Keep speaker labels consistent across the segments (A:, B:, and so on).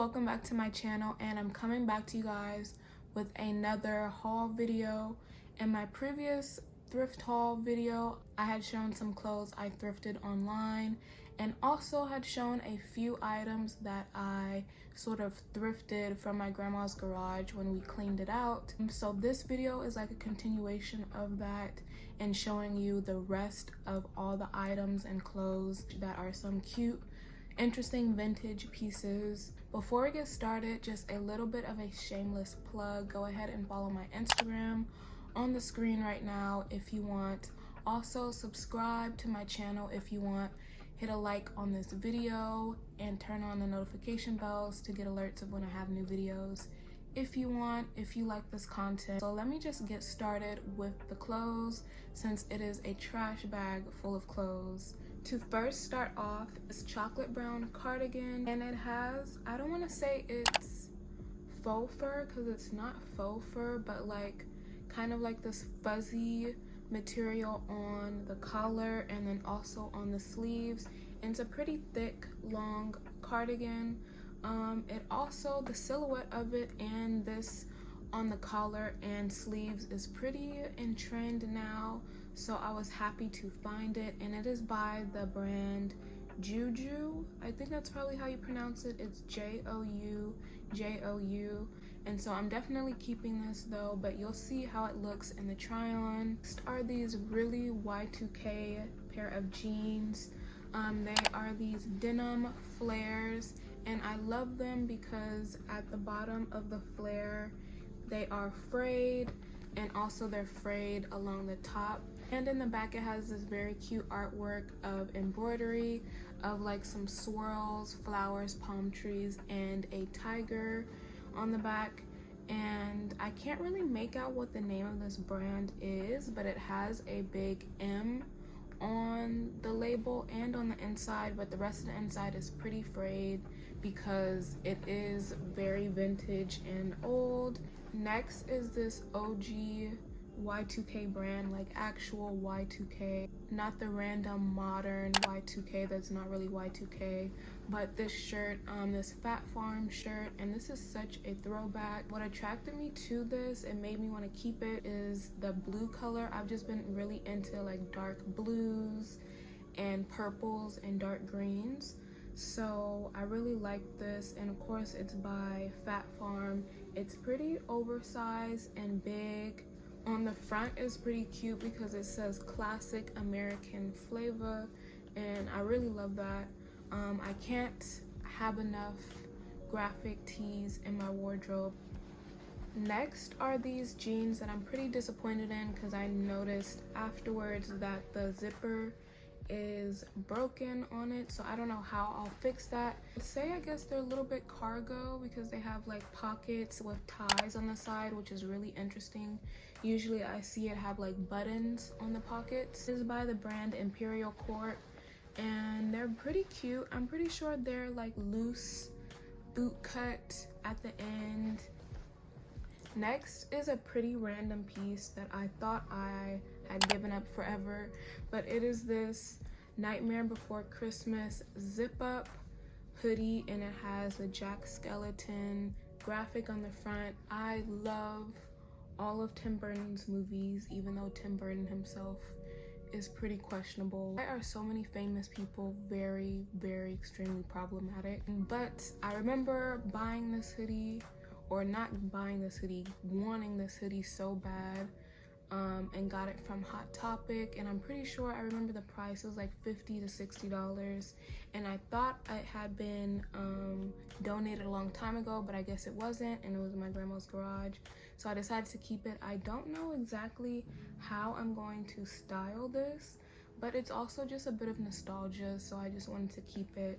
A: welcome back to my channel and I'm coming back to you guys with another haul video. In my previous thrift haul video, I had shown some clothes I thrifted online and also had shown a few items that I sort of thrifted from my grandma's garage when we cleaned it out. So this video is like a continuation of that and showing you the rest of all the items and clothes that are some cute interesting vintage pieces. Before we get started, just a little bit of a shameless plug. Go ahead and follow my Instagram on the screen right now if you want. Also, subscribe to my channel if you want. Hit a like on this video and turn on the notification bells to get alerts of when I have new videos if you want, if you like this content. So let me just get started with the clothes since it is a trash bag full of clothes. To first start off is chocolate brown cardigan and it has, I don't want to say it's faux fur because it's not faux fur but like kind of like this fuzzy material on the collar and then also on the sleeves. And it's a pretty thick long cardigan. Um, it also, the silhouette of it and this on the collar and sleeves is pretty in trend now so I was happy to find it and it is by the brand Juju. I think that's probably how you pronounce it. It's J-O-U J-O-U and so I'm definitely keeping this though but you'll see how it looks in the try on next are these really Y2K pair of jeans? Um, they are these denim flares and I love them because at the bottom of the flare they are frayed and also they're frayed along the top. And in the back it has this very cute artwork of embroidery of like some swirls flowers palm trees and a tiger on the back. And I can't really make out what the name of this brand is but it has a big M on the label and on the inside but the rest of the inside is pretty frayed because it is very vintage and old next is this OG Y2K brand, like actual Y2K, not the random modern Y2K that's not really Y2K, but this shirt, um, this Phat Farm shirt, and this is such a throwback. What attracted me to this and made me want to keep it is the blue color. I've just been really into like dark blues and purples and dark greens. So I really like this and of course it's by Phat Farm. It's pretty oversized and big on the front is pretty cute because it says classic American flavor and I really love that. Um, I can't have enough graphic tees in my wardrobe. Next are these jeans that I'm pretty disappointed in because I noticed afterwards that the zipper is broken on it so i don't know how i'll fix that. Say i guess they're a little bit cargo because they have like pockets with ties on the side which is really interesting. Usually i see it have like buttons on the pockets. This is by the brand imperial court and they're pretty cute. I'm pretty sure they're like loose boot cut at the end. Next is a pretty random piece that i thought i had given up forever. But it is this nightmare before christmas. Zip up hoodie and it has a Jack Skellington graphic on the front. I love all of tim burton's movies even though tim burton himself is pretty questionable. Why are so many famous people very very extremely problematic. But i remember buying this hoodie or not buying this hoodie wanting this hoodie so bad um, and got it from Hot Topic and I'm pretty sure I remember the price It was like 50 to 60 dollars. And I thought it had been um, donated a long time ago but I guess it wasn't and it was in my grandma's garage. So I decided to keep it. I don't know exactly how I'm going to style this but it's also just a bit of nostalgia so I just wanted to keep it.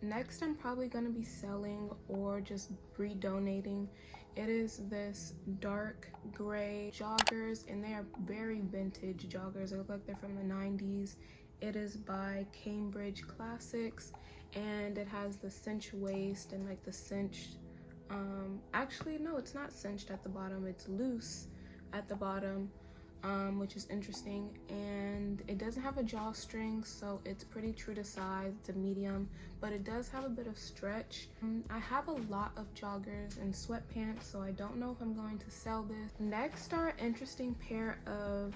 A: Next I'm probably going to be selling or just redonating it is this dark gray joggers and they are very vintage joggers. They look like they're from the 90s. It is by Cambridge Classics and it has the cinch waist and like the cinched um actually no it's not cinched at the bottom it's loose at the bottom um, which is interesting. And it doesn't have a drawstring, so it's pretty true to size. It's a medium, but it does have a bit of stretch. Um, I have a lot of joggers and sweatpants, so I don't know if I'm going to sell this. Next are interesting pair of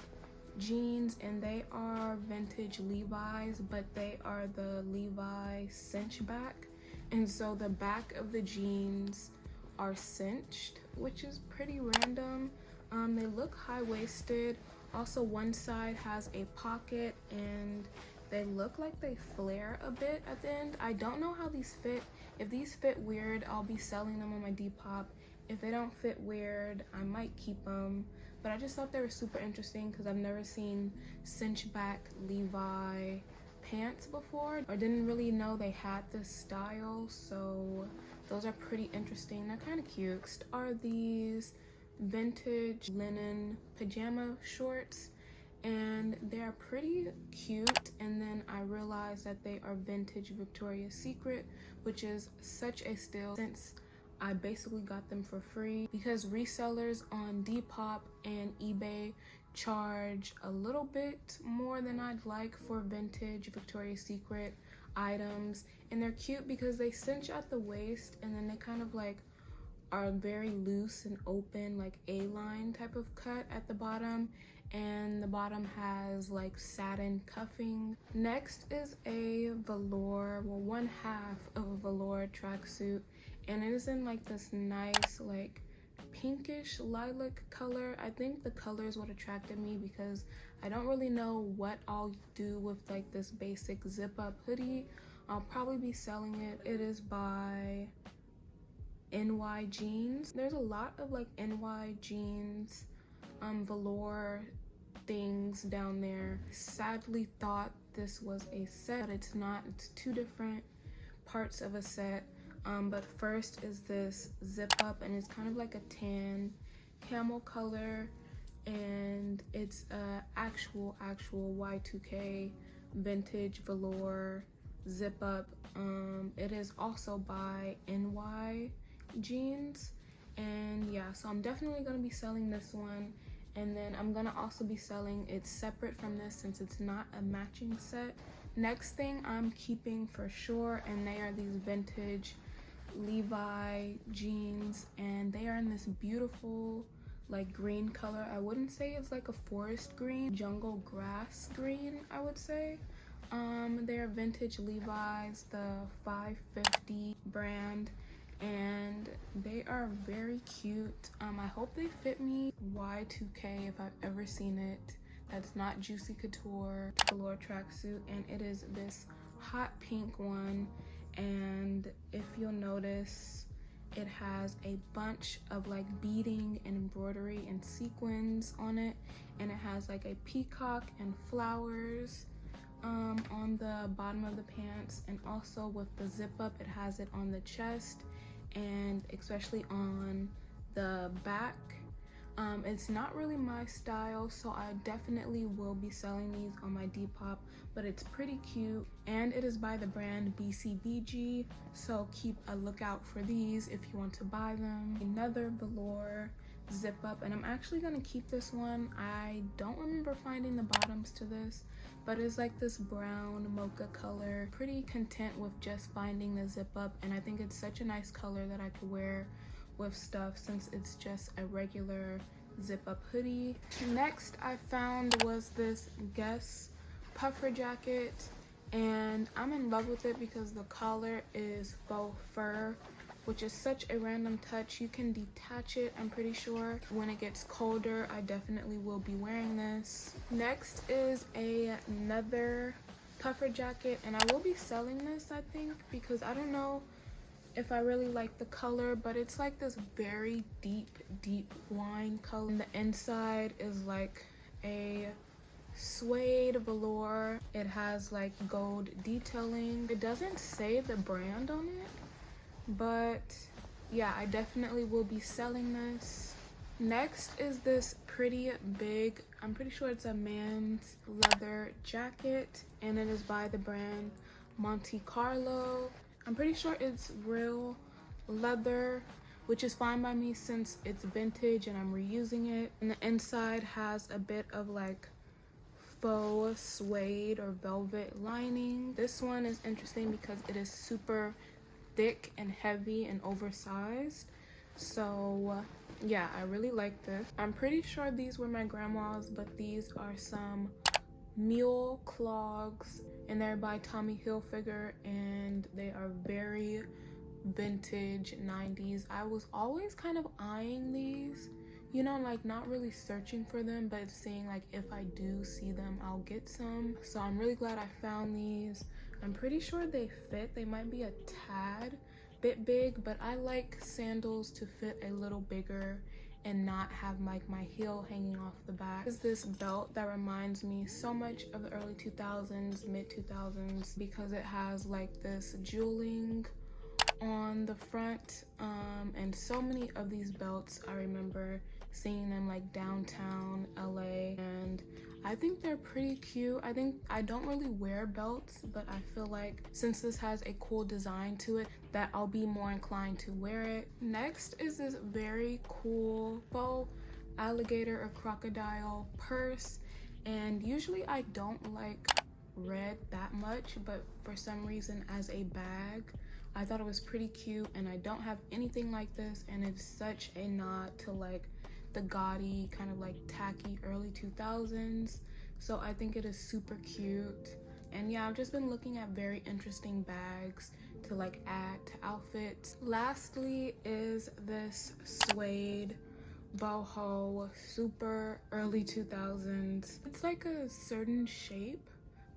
A: jeans and they are vintage Levi's but they are the Levi cinch back and so the back of the jeans are cinched which is pretty random um, they look high-waisted. Also one side has a pocket and they look like they flare a bit at the end. I don't know how these fit. If these fit weird I'll be selling them on my Depop. If they don't fit weird I might keep them. But I just thought they were super interesting because I've never seen cinch back Levi pants before. Or didn't really know they had this style so those are pretty interesting. They're kind of cute. Are these vintage linen pajama shorts and they're pretty cute. And then I realized that they are vintage Victoria's Secret which is such a steal since I basically got them for free. Because resellers on Depop and eBay charge a little bit more than I'd like for vintage Victoria's Secret items. And they're cute because they cinch at the waist and then they kind of like are very loose and open like a-line type of cut at the bottom. And the bottom has like satin cuffing. Next is a velour well one half of a velour tracksuit. And it is in like this nice like pinkish lilac color. I think the color is what attracted me because i don't really know what i'll do with like this basic zip up hoodie. I'll probably be selling it. It is by ny jeans there's a lot of like ny jeans um velour things down there. Sadly thought this was a set but it's not. It's two different parts of a set. Um, but first is this zip up and it's kind of like a tan camel color and it's a actual actual y2k vintage velour zip up. Um, it is also by ny jeans and yeah so i'm definitely going to be selling this one and then i'm gonna also be selling it separate from this since it's not a matching set next thing i'm keeping for sure and they are these vintage Levi jeans and they are in this beautiful like green color. I wouldn't say it's like a forest green, jungle grass green, I would say. Um, they're vintage Levi's, the 550 brand, and they are very cute. Um, I hope they fit me. Y2K if I've ever seen it. That's not Juicy Couture Velour tracksuit, and it is this hot pink one. And if you'll notice it has a bunch of like beading and embroidery and sequins on it. And it has like a peacock and flowers um, on the bottom of the pants. And also with the zip up it has it on the chest and especially on the back um, it's not really my style, so I definitely will be selling these on my Depop, but it's pretty cute. And it is by the brand BCBG, so keep a lookout for these if you want to buy them. Another velour zip up, and I'm actually gonna keep this one. I don't remember finding the bottoms to this, but it's like this brown mocha color. Pretty content with just finding the zip up, and I think it's such a nice color that I could wear with stuff since it's just a regular zip up hoodie. Next I found was this Guess puffer jacket and I'm in love with it because the collar is faux fur which is such a random touch. You can detach it, I'm pretty sure. When it gets colder, I definitely will be wearing this. Next is a, another puffer jacket, and I will be selling this, I think, because I don't know if I really like the color, but it's like this very deep, deep wine color. And the inside is like a suede velour. It has like gold detailing. It doesn't say the brand on it, but yeah, I definitely will be selling this. Next is this pretty big, I'm pretty sure it's a man's leather jacket and it is by the brand Monte Carlo. I'm pretty sure it's real leather, which is fine by me since it's vintage and I'm reusing it. And the inside has a bit of like faux suede or velvet lining. This one is interesting because it is super thick and heavy and oversized. So yeah, I really like this. I'm pretty sure these were my grandma's, but these are some mule clogs and they're by Tommy Hilfiger and they are very vintage 90s. I was always kind of eyeing these you know like not really searching for them but seeing like if i do see them i'll get some so i'm really glad i found these i'm pretty sure they fit. They might be a tad bit big but i like sandals to fit a little bigger and not have like my heel hanging off the back. Is this belt that reminds me so much of the early 2000s mid 2000s because it has like this jeweling on the front um, and so many of these belts i remember seeing them like downtown LA and I think they're pretty cute. I think I don't really wear belts, but I feel like since this has a cool design to it that I'll be more inclined to wear it. Next is this very cool faux alligator or crocodile purse and usually I don't like red that much but for some reason as a bag I thought it was pretty cute and I don't have anything like this and it's such a nod to like the gaudy kind of like tacky early 2000s so i think it is super cute. And yeah i've just been looking at very interesting bags to like add to outfits. Lastly is this suede boho super early 2000s it's like a certain shape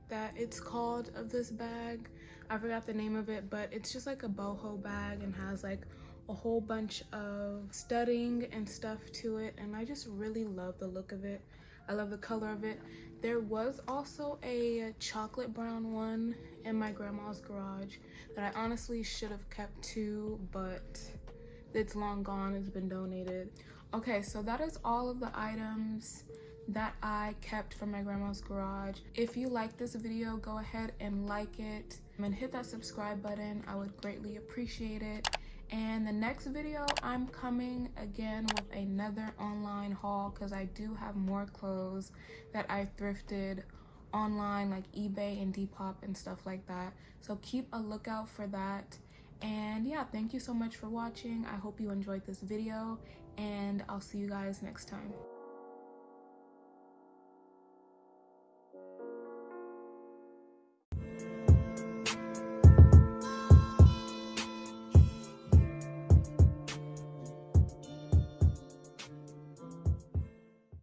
A: that it's called of this bag. I forgot the name of it but it's just like a boho bag and has like a whole bunch of studding and stuff to it and I just really love the look of it. I love the color of it. There was also a chocolate brown one in my grandma's garage that I honestly should have kept too, but it's long gone, it's been donated. Okay, so that is all of the items that I kept from my grandma's garage. If you like this video, go ahead and like it and hit that subscribe button. I would greatly appreciate it and the next video i'm coming again with another online haul because i do have more clothes that i thrifted online like ebay and depop and stuff like that. So keep a lookout for that. And yeah thank you so much for watching. I hope you enjoyed this video and i'll see you guys next time